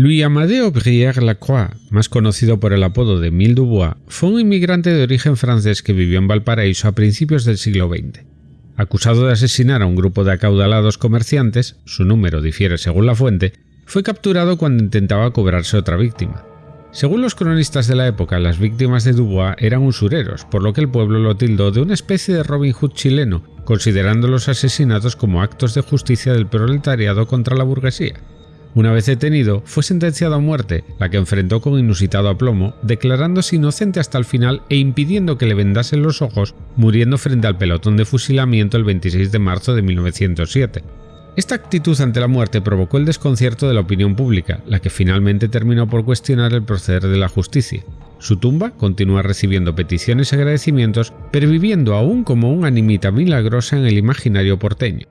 Louis Amadeo Brière Lacroix, más conocido por el apodo de Mille Dubois, fue un inmigrante de origen francés que vivió en Valparaíso a principios del siglo XX. Acusado de asesinar a un grupo de acaudalados comerciantes, su número difiere según la fuente, fue capturado cuando intentaba cobrarse otra víctima. Según los cronistas de la época, las víctimas de Dubois eran usureros, por lo que el pueblo lo tildó de una especie de Robin Hood chileno, considerando los asesinatos como actos de justicia del proletariado contra la burguesía. Una vez detenido, fue sentenciado a muerte, la que enfrentó con inusitado aplomo, declarándose inocente hasta el final e impidiendo que le vendasen los ojos, muriendo frente al pelotón de fusilamiento el 26 de marzo de 1907. Esta actitud ante la muerte provocó el desconcierto de la opinión pública, la que finalmente terminó por cuestionar el proceder de la justicia. Su tumba continúa recibiendo peticiones y agradecimientos, perviviendo aún como una animita milagrosa en el imaginario porteño.